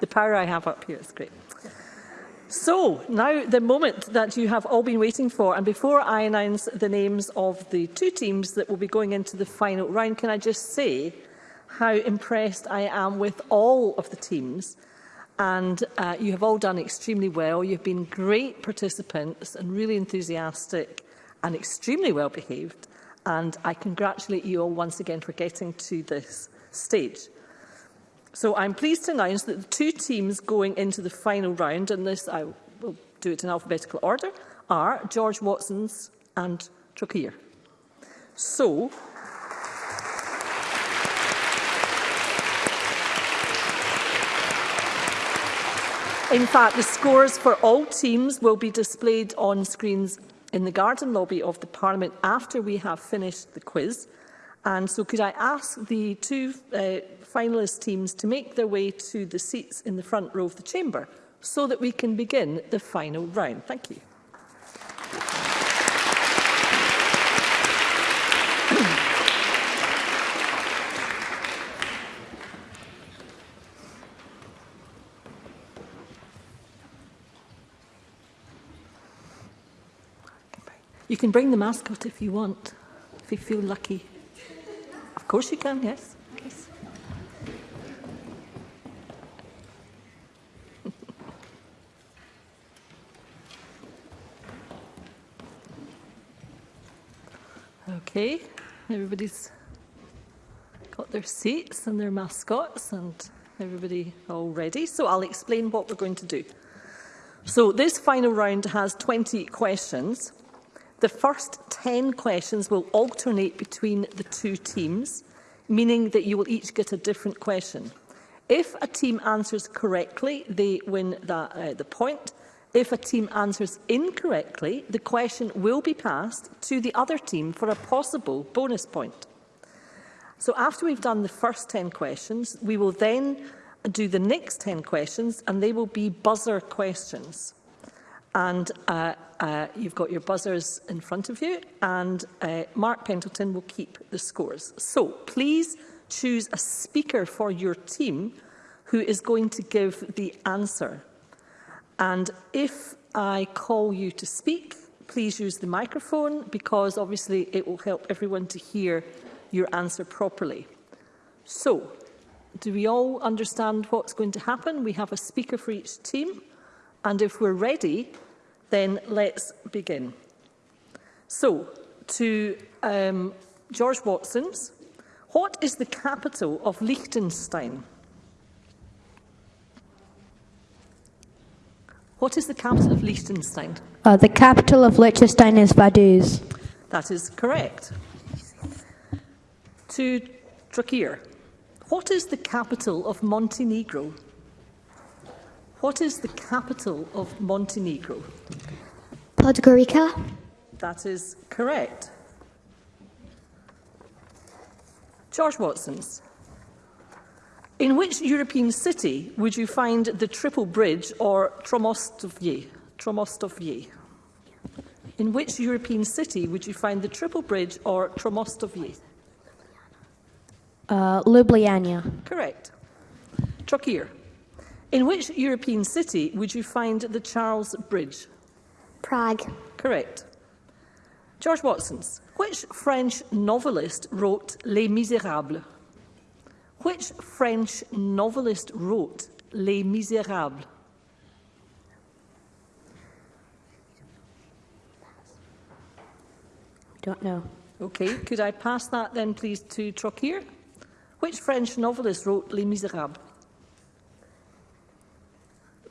The power I have up here is great. So, now the moment that you have all been waiting for, and before I announce the names of the two teams that will be going into the final round, can I just say how impressed I am with all of the teams and uh, you have all done extremely well. You've been great participants and really enthusiastic and extremely well behaved. And I congratulate you all once again for getting to this stage. So I'm pleased to announce that the two teams going into the final round, and this I will do it in alphabetical order, are George Watson's and Trockier. So In fact, the scores for all teams will be displayed on screens in the garden lobby of the Parliament after we have finished the quiz. And so could I ask the two uh, finalist teams to make their way to the seats in the front row of the chamber so that we can begin the final round. Thank you. You can bring the mascot if you want, if you feel lucky. Of course you can, yes. yes. okay, everybody's got their seats and their mascots and everybody all ready. So I'll explain what we're going to do. So this final round has 20 questions. The first 10 questions will alternate between the two teams, meaning that you will each get a different question. If a team answers correctly, they win that, uh, the point. If a team answers incorrectly, the question will be passed to the other team for a possible bonus point. So after we've done the first 10 questions, we will then do the next 10 questions and they will be buzzer questions. And uh, uh, you've got your buzzers in front of you, and uh, Mark Pendleton will keep the scores. So please choose a speaker for your team who is going to give the answer. And if I call you to speak, please use the microphone because obviously it will help everyone to hear your answer properly. So, do we all understand what's going to happen? We have a speaker for each team. And if we're ready, then let's begin. So, to um, George Watson's, what is the capital of Liechtenstein? What is the capital of Liechtenstein? Uh, the capital of Liechtenstein is Vaduz. That is correct. To Trakir, what is the capital of Montenegro? What is the capital of Montenegro? Podgorica. That is correct. George Watson's. In which European city would you find the Triple Bridge or Tromostovye? Tromostovye. In which European city would you find the Triple Bridge or Tromostovye? Uh, Ljubljana. Correct. Trockier. In which European city would you find the Charles Bridge? Prague. Correct. George Watson's. Which French novelist wrote Les Miserables? Which French novelist wrote Les Miserables? Don't know. Okay, could I pass that then please to Trockier? Which French novelist wrote Les Miserables?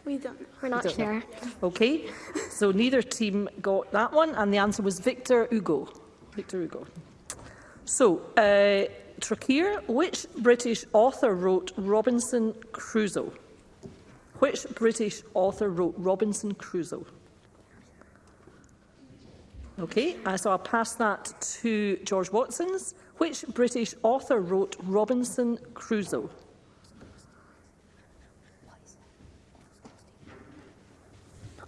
We don't. We're not don't sure. Know. Okay. so neither team got that one, and the answer was Victor Hugo. Victor Hugo. So, uh, Trakir, which British author wrote Robinson Crusoe? Which British author wrote Robinson Crusoe? Okay, uh, so I'll pass that to George Watson's. Which British author wrote Robinson Crusoe?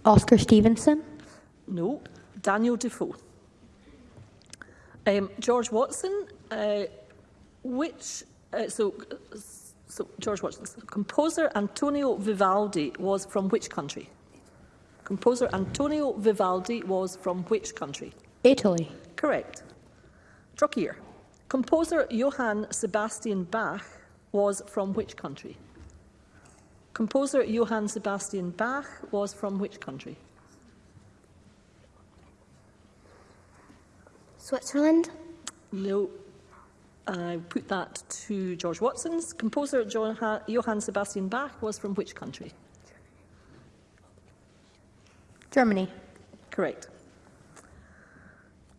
Oscar Stevenson. No. Daniel Defoe. Um, George Watson, uh, which, uh, so, so George Watson, composer Antonio Vivaldi was from which country? Composer Antonio Vivaldi was from which country? Italy. Correct. Trockier. Composer Johann Sebastian Bach was from which country? Composer Johann Sebastian Bach was from which country? Switzerland? No. I put that to George Watson's. Composer Johann Sebastian Bach was from which country? Germany. Correct.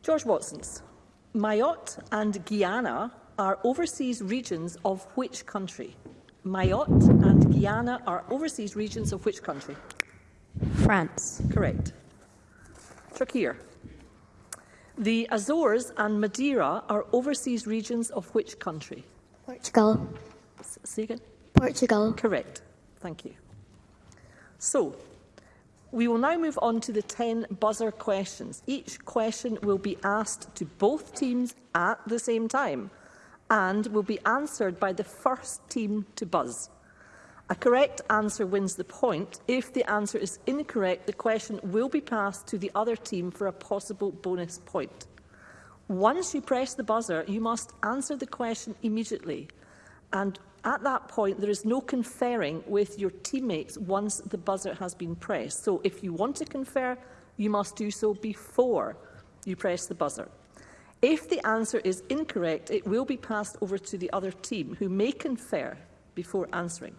George Watson's. Mayotte and Guyana are overseas regions of which country? Mayotte and Guyana are overseas regions of which country? France. Correct. Trakir. The Azores and Madeira are overseas regions of which country? Portugal. Say again? Portugal. Correct. Thank you. So, we will now move on to the 10 buzzer questions. Each question will be asked to both teams at the same time and will be answered by the first team to buzz. A correct answer wins the point. If the answer is incorrect, the question will be passed to the other team for a possible bonus point. Once you press the buzzer, you must answer the question immediately. And at that point, there is no conferring with your teammates once the buzzer has been pressed. So if you want to confer, you must do so before you press the buzzer. If the answer is incorrect, it will be passed over to the other team, who may confer before answering.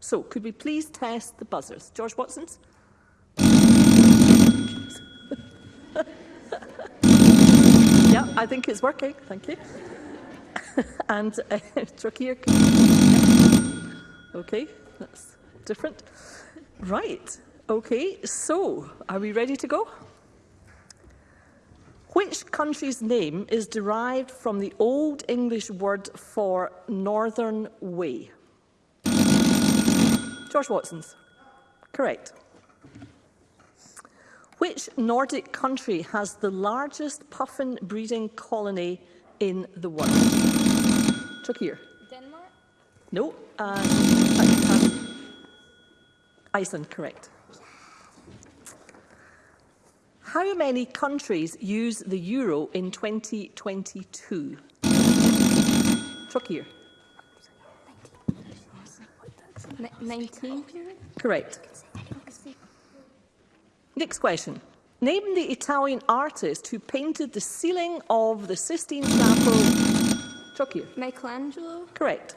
So, could we please test the buzzers? George Watson's? yeah, I think it's working. Thank you. and uh, Turkey. Okay, that's different. Right. Okay, so are we ready to go? Which country's name is derived from the Old English word for Northern Way? George Watson's. Correct. Which Nordic country has the largest puffin breeding colony in the world? Chuck here. Denmark? No. Uh, Iceland, correct. How many countries use the euro in 2022? Truckier. 19. Correct. Next question. Name the Italian artist who painted the ceiling of the Sistine Chapel. Truckier. Michelangelo. Correct.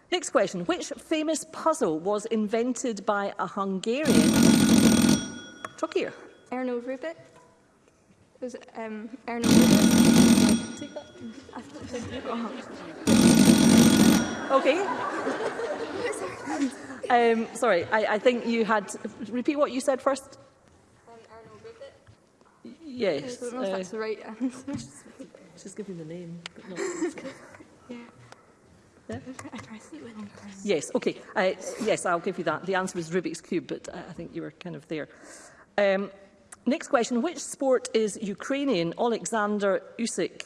Next question. Which famous puzzle was invented by a Hungarian? Talk here. Erno Rubik because um, Ernie... Take that. okay. um, sorry, I, I think you had... Repeat what you said first. Um, yes. I don't know if uh, right answer. giving the name, but not... yeah. Yeah. Yes, okay. Uh, yes, I'll give you that. The answer was Rubik's Cube, but I think you were kind of there. Um, Next question. Which sport is Ukrainian Alexander Usyk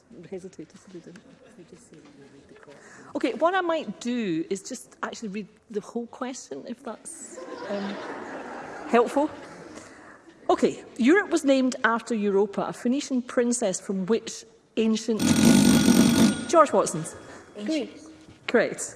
hesitated, so they didn't. Okay, what I might do is just actually read the whole question, if that's um, helpful. Okay, Europe was named after Europa, a Phoenician princess from which ancient... George Watson's. Ancient. Great.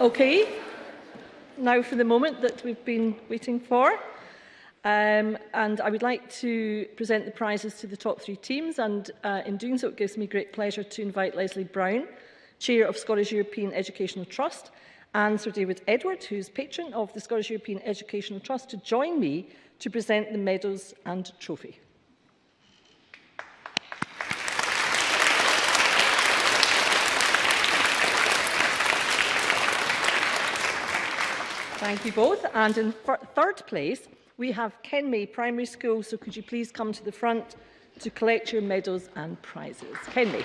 Okay. Now for the moment that we've been waiting for. Um, and I would like to present the prizes to the top three teams. And uh, in doing so, it gives me great pleasure to invite Leslie Brown, Chair of Scottish European Educational Trust, and Sir David Edward, who's patron of the Scottish European Educational Trust, to join me to present the medals and trophy. Thank you both. And in third place, we have Kenmay Primary School. So could you please come to the front to collect your medals and prizes? Kenmay.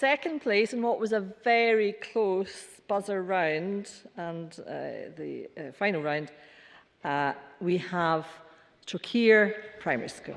second place in what was a very close buzzer round and uh, the uh, final round, uh, we have Trockier Primary School.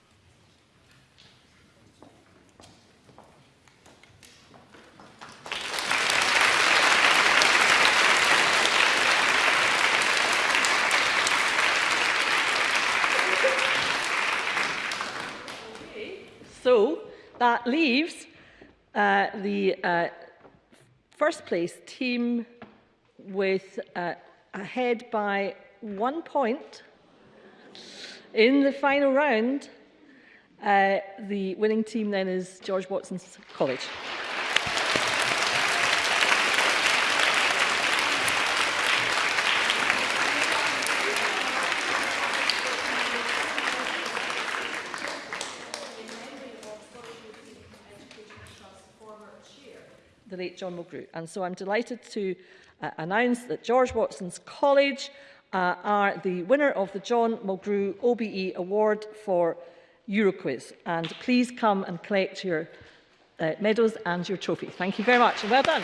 that leaves uh, the uh, first place team with uh, ahead by one point in the final round. Uh, the winning team then is George Watson's College. the late John Mulgrew. And so I'm delighted to uh, announce that George Watson's College uh, are the winner of the John Mulgrew OBE Award for Euroquiz. And please come and collect your uh, medals and your trophy. Thank you very much and well done.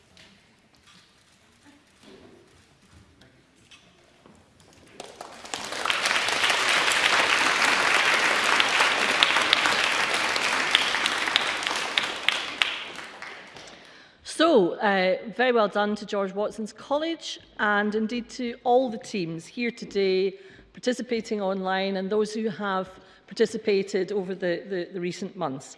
Uh, very well done to George Watson's College and indeed to all the teams here today, participating online and those who have participated over the, the, the recent months.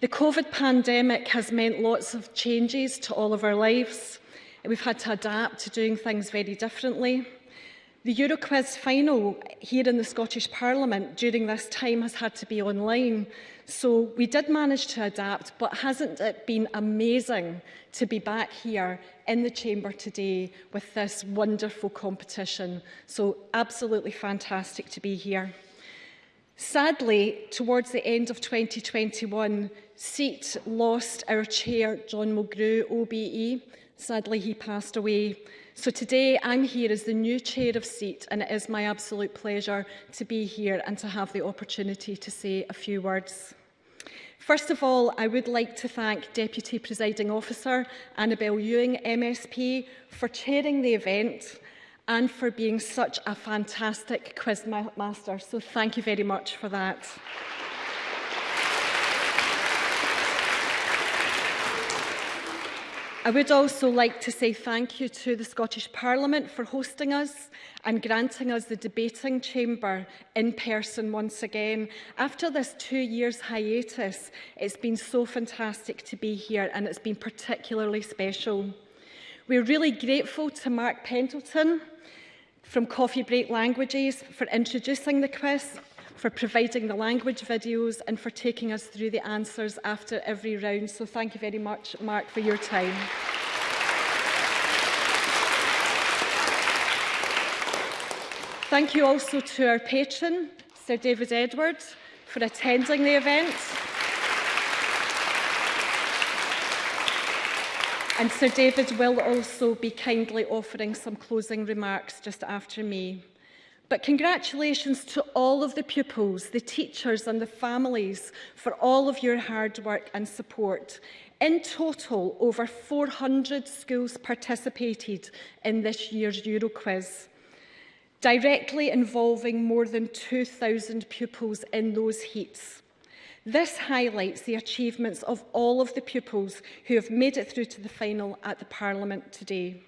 The COVID pandemic has meant lots of changes to all of our lives. We've had to adapt to doing things very differently. The Euroquiz final here in the Scottish Parliament during this time has had to be online. So we did manage to adapt, but hasn't it been amazing to be back here in the chamber today with this wonderful competition? So absolutely fantastic to be here. Sadly, towards the end of 2021, SEAT lost our chair, John Mulgrew, OBE. Sadly, he passed away. So today I'm here as the new chair of SEAT and it is my absolute pleasure to be here and to have the opportunity to say a few words. First of all, I would like to thank Deputy Presiding Officer Annabel Ewing, MSP, for chairing the event and for being such a fantastic quiz master. So thank you very much for that. I would also like to say thank you to the Scottish Parliament for hosting us and granting us the debating chamber in person once again. After this two years hiatus, it's been so fantastic to be here and it's been particularly special. We're really grateful to Mark Pendleton, from coffee break languages, for introducing the quiz, for providing the language videos and for taking us through the answers after every round. So thank you very much, Mark, for your time. Thank you also to our patron, Sir David Edwards, for attending the event. And Sir David will also be kindly offering some closing remarks just after me. But congratulations to all of the pupils, the teachers and the families for all of your hard work and support. In total, over 400 schools participated in this year's Euroquiz, directly involving more than 2,000 pupils in those heats. This highlights the achievements of all of the pupils who have made it through to the final at the Parliament today.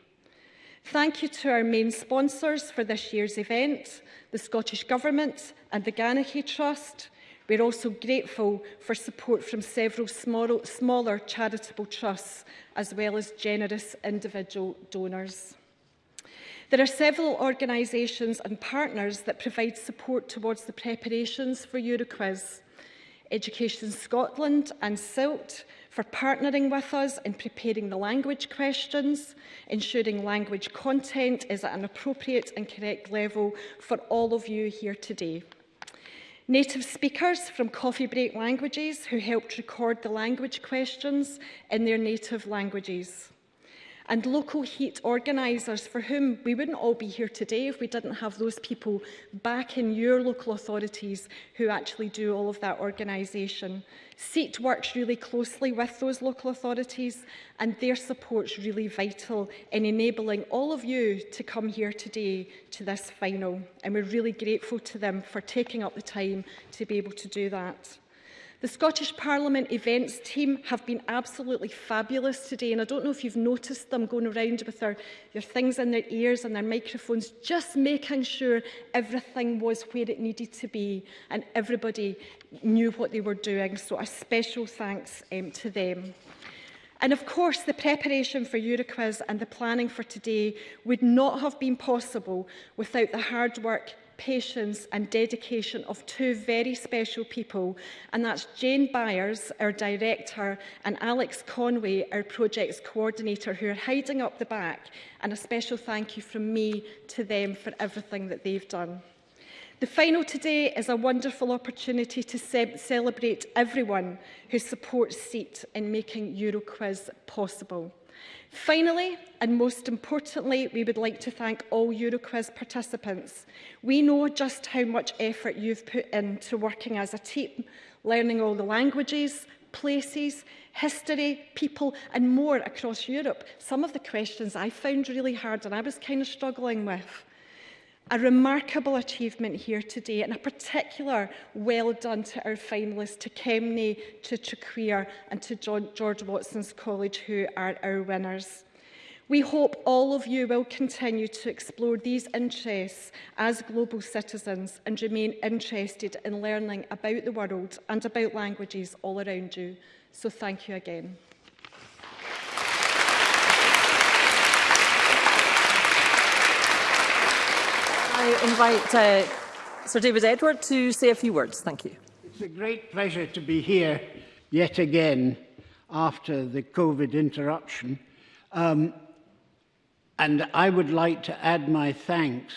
Thank you to our main sponsors for this year's event, the Scottish Government and the Ganachie Trust. We're also grateful for support from several small, smaller charitable trusts, as well as generous individual donors. There are several organisations and partners that provide support towards the preparations for Euroquiz. Education Scotland and SILT for partnering with us in preparing the language questions, ensuring language content is at an appropriate and correct level for all of you here today. Native speakers from Coffee Break Languages who helped record the language questions in their native languages and local heat organisers for whom we wouldn't all be here today if we didn't have those people back in your local authorities who actually do all of that organisation. SEAT works really closely with those local authorities and their support's really vital in enabling all of you to come here today to this final and we're really grateful to them for taking up the time to be able to do that. The Scottish Parliament events team have been absolutely fabulous today and I don't know if you've noticed them going around with their, their things in their ears and their microphones, just making sure everything was where it needed to be and everybody knew what they were doing. So a special thanks um, to them. And of course, the preparation for Euroquiz and the planning for today would not have been possible without the hard work patience and dedication of two very special people, and that's Jane Byers, our director, and Alex Conway, our projects coordinator, who are hiding up the back, and a special thank you from me to them for everything that they've done. The final today is a wonderful opportunity to ce celebrate everyone who supports SEAT in making EuroQuiz possible. Finally, and most importantly, we would like to thank all Euroquiz participants. We know just how much effort you've put into working as a team, learning all the languages, places, history, people and more across Europe. Some of the questions I found really hard and I was kind of struggling with a remarkable achievement here today and a particular well done to our finalists, to Kemney, to Traquair and to George Watson's College who are our winners. We hope all of you will continue to explore these interests as global citizens and remain interested in learning about the world and about languages all around you. So thank you again. I invite uh, Sir David Edward to say a few words. Thank you. It's a great pleasure to be here yet again after the COVID interruption. Um, and I would like to add my thanks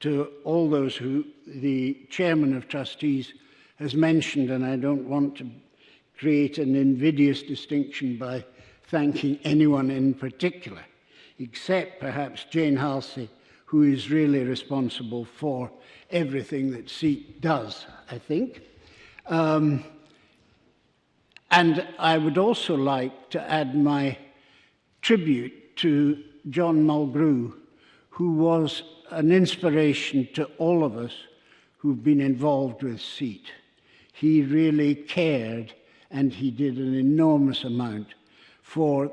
to all those who the chairman of trustees has mentioned, and I don't want to create an invidious distinction by thanking anyone in particular, except perhaps Jane Halsey who is really responsible for everything that SEEK does, I think. Um, and I would also like to add my tribute to John Mulgrew, who was an inspiration to all of us who've been involved with SEAT. He really cared and he did an enormous amount for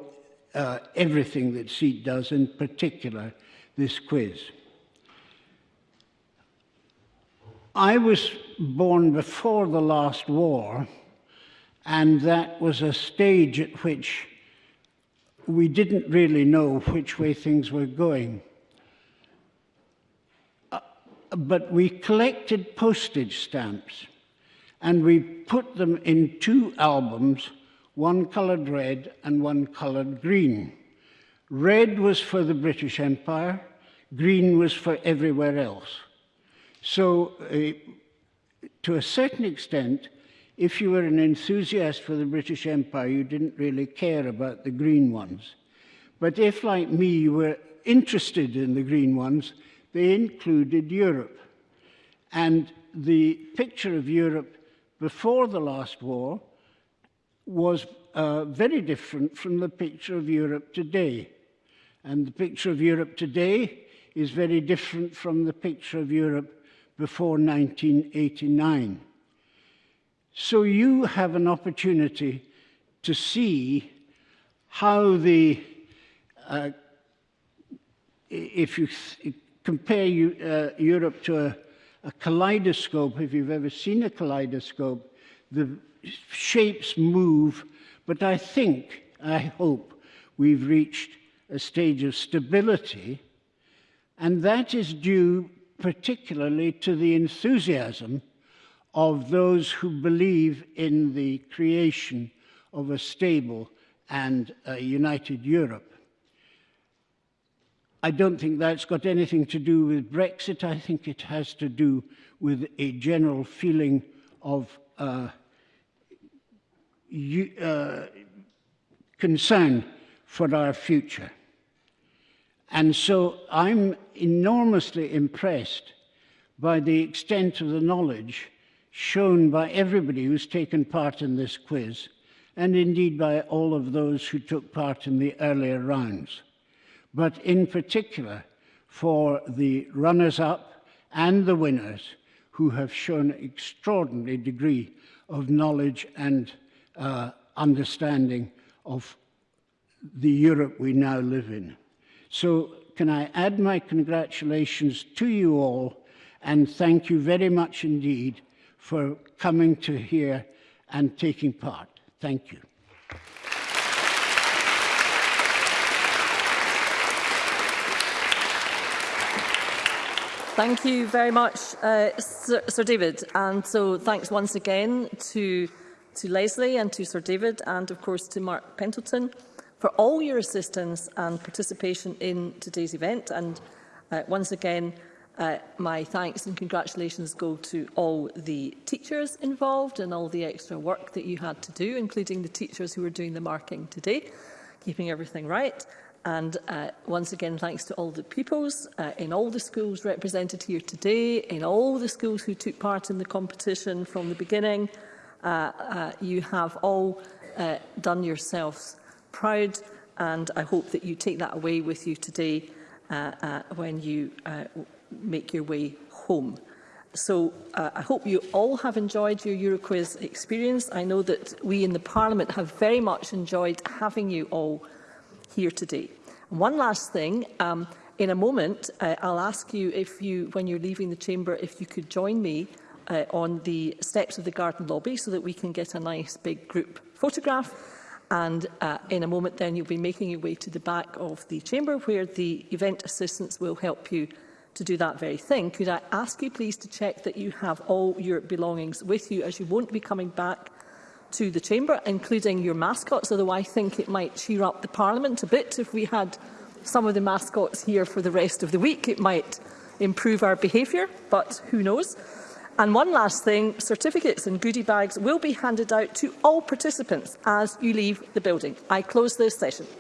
uh, everything that SEAT does, in particular this quiz. I was born before the last war, and that was a stage at which we didn't really know which way things were going. Uh, but we collected postage stamps and we put them in two albums, one colored red and one colored green. Red was for the British Empire, green was for everywhere else. So, uh, to a certain extent, if you were an enthusiast for the British Empire, you didn't really care about the green ones. But if, like me, you were interested in the green ones, they included Europe. And the picture of Europe before the last war was uh, very different from the picture of Europe today. And the picture of Europe today is very different from the picture of Europe before 1989. So you have an opportunity to see how the, uh, if you compare you, uh, Europe to a, a kaleidoscope, if you've ever seen a kaleidoscope, the shapes move, but I think, I hope, we've reached a stage of stability, and that is due particularly to the enthusiasm of those who believe in the creation of a stable and a united Europe. I don't think that's got anything to do with Brexit. I think it has to do with a general feeling of uh, uh, concern for our future. And so I'm enormously impressed by the extent of the knowledge shown by everybody who's taken part in this quiz, and indeed by all of those who took part in the earlier rounds. But in particular, for the runners-up and the winners, who have shown extraordinary degree of knowledge and uh, understanding of the Europe we now live in. So can I add my congratulations to you all and thank you very much indeed for coming to here and taking part. Thank you. Thank you very much, uh, Sir, Sir, David. And so thanks once again to, to Leslie and to Sir David and, of course, to Mark Pentleton. for all your assistance and participation in today's event. And uh, once again, uh, my thanks and congratulations go to all the teachers involved and all the extra work that you had to do, including the teachers who were doing the marking today, keeping everything right. And uh, once again, thanks to all the pupils uh, in all the schools represented here today, in all the schools who took part in the competition from the beginning. Uh, uh, you have all uh, done yourselves proud and I hope that you take that away with you today uh, uh, when you uh, make your way home. So uh, I hope you all have enjoyed your Euroquiz experience. I know that we in the Parliament have very much enjoyed having you all here today. And one last thing, um, in a moment uh, I'll ask you if you, when you're leaving the chamber, if you could join me uh, on the steps of the garden lobby so that we can get a nice big group photograph. And uh, in a moment then you'll be making your way to the back of the chamber where the event assistants will help you to do that very thing. Could I ask you please to check that you have all your belongings with you as you won't be coming back to the chamber, including your mascots, although I think it might cheer up the Parliament a bit if we had some of the mascots here for the rest of the week. It might improve our behaviour, but who knows. And one last thing, certificates and goodie bags will be handed out to all participants as you leave the building. I close this session.